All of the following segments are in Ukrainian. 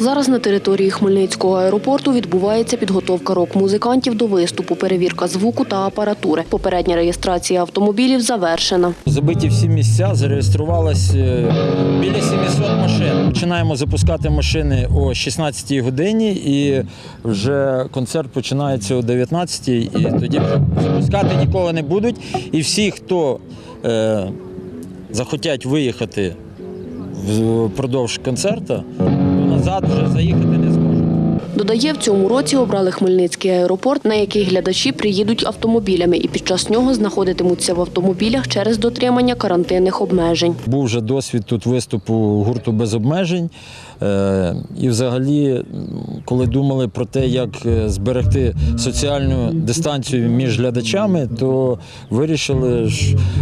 Зараз на території Хмельницького аеропорту відбувається підготовка рок-музикантів до виступу, перевірка звуку та апаратури. Попередня реєстрація автомобілів завершена. Забиті всі місця, зареєструвалось е, біля 700 машин. Починаємо запускати машини о 16-й годині, і вже концерт починається о 19-й, і тоді запускати нікого не будуть. І всі, хто е, захотять виїхати впродовж концерту, назад вже заїхати не зможуть. Додає, в цьому році обрали Хмельницький аеропорт, на який глядачі приїдуть автомобілями і під час нього знаходитимуться в автомобілях через дотримання карантинних обмежень. Був вже досвід тут виступу гурту без обмежень. Е, І взагалі, коли думали про те, як е, зберегти соціальну дистанцію між глядачами, то вирішили,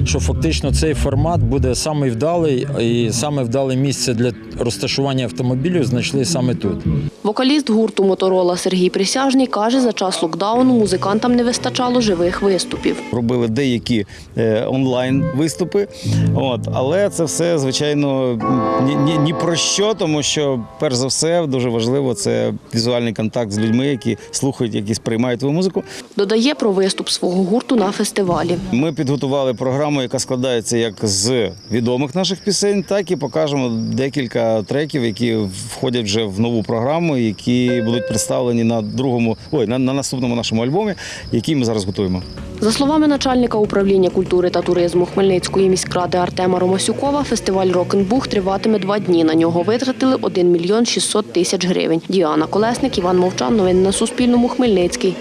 що фактично цей формат буде самий вдалий, і саме вдале місце для розташування автомобілів знайшли саме тут. Вокаліст гурту Моторола Сергій Присяжний каже, за час локдауну музикантам не вистачало живих виступів. робили деякі е, онлайн виступи. От, але це все, звичайно, ні, ні, ні про що, тому що, перш за все, дуже важливо це візуальний контакт з людьми, які слухають, які сприймають твою музику. Додає про виступ свого гурту на фестивалі. Ми підготували програму, яка складається як з відомих наших пісень, так і покажемо декілька треків, які входять вже в нову програму, які будуть представлені на другому, ой, на, на наступному нашому альбомі, який ми зараз готуємо. За словами начальника управління культури та туризму Хмельницької міськради Артема Ромасюкова, фестиваль Рок-н-Бух триватиме два дні. На нього витратили 1 мільйон 600 тисяч гривень. Діана Колесник, Іван Мовчан. Новини на Суспільному. Хмельницький.